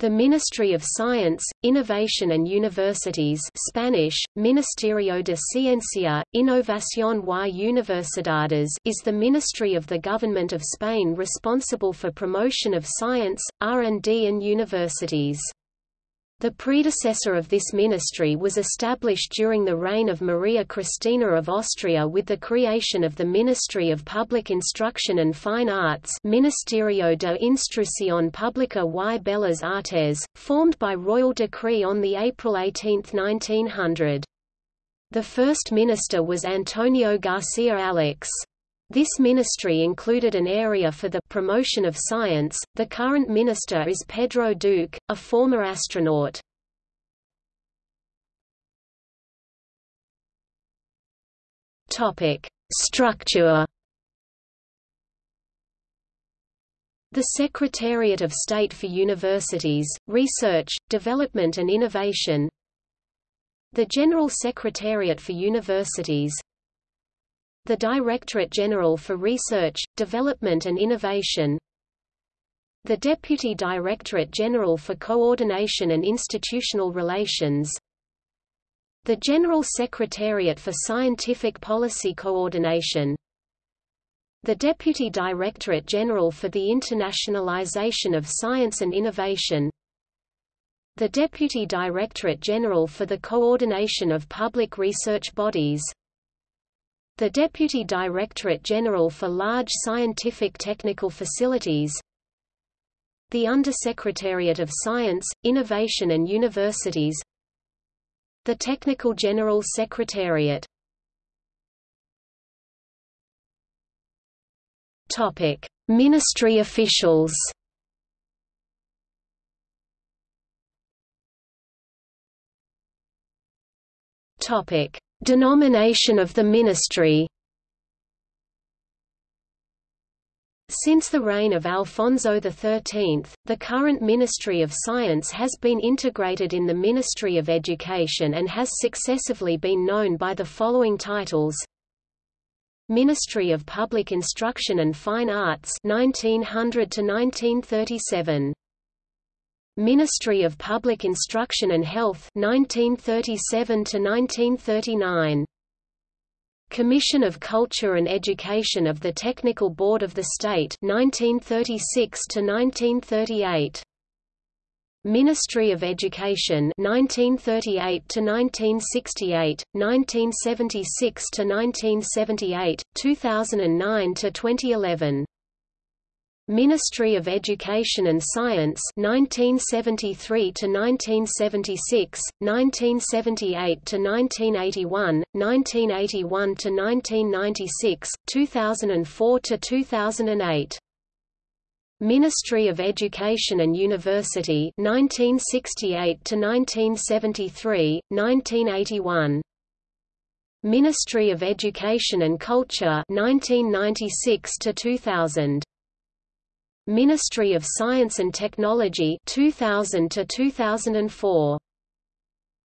The Ministry of Science, Innovation and Universities Spanish, Ministerio de Ciencia, Innovación y Universidades is the ministry of the Government of Spain responsible for promotion of science, R&D and universities. The predecessor of this ministry was established during the reign of Maria Christina of Austria with the creation of the Ministry of Public Instruction and Fine Arts Ministerio de Instrucción Pública y Bellas Artes, formed by royal decree on the April 18, 1900. The first minister was Antonio García Alix. This ministry included an area for the promotion of science. The current minister is Pedro Duque, a former astronaut. Topic: Structure. The Secretariat of State for Universities, Research, Development and Innovation The General Secretariat for Universities the Directorate General for Research, Development and Innovation. The Deputy Directorate General for Coordination and Institutional Relations. The General Secretariat for Scientific Policy Coordination. The Deputy Directorate General for the Internationalization of Science and Innovation. The Deputy Directorate General for the Coordination of Public Research Bodies the Deputy Directorate General for Large Scientific Technical Facilities the Undersecretariat of Science, Innovation and Universities the Technical General Secretariat Topic: Ministry officials. Topic: Denomination of the ministry. Since the reign of Alfonso XIII, the current Ministry of Science has been integrated in the Ministry of Education and has successively been known by the following titles. Ministry of Public Instruction and Fine Arts 1900 to 1937 Ministry of Public Instruction and Health 1937 to 1939 Commission of Culture and Education of the Technical Board of the State 1936 to 1938 Ministry of Education 1938 to 1968 1976 to 1978 2009 to 2011 Ministry of Education and Science 1973 to 1976, 1978 to 1981, 1981 to 1996, 2004 to 2008. Ministry of Education and University 1968 to 1973, 1981. Ministry of Education and Culture 1996 to 2000. Ministry of Science and Technology 2000 to 2004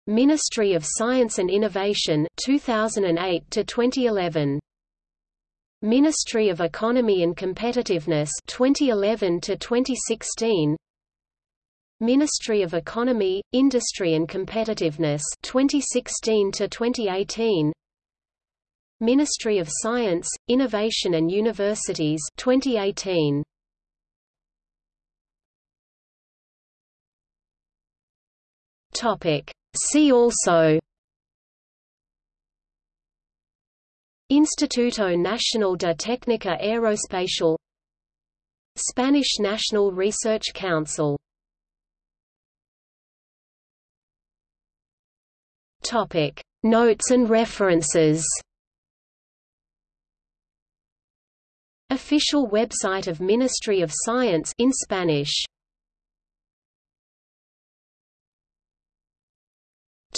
Ministry of Science and Innovation 2008 to 2011 Ministry of Economy and Competitiveness 2011 to 2016 Ministry of Economy, Industry and Competitiveness 2016 to 2018 Ministry of Science, Innovation and Universities 2018 Topic. See also Instituto Nacional de Técnica Aeroespacial Spanish National Research Council Topic Notes and references Official website of Ministry of Science in Spanish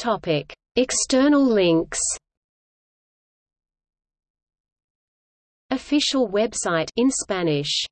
Topic: External links. Official website in Spanish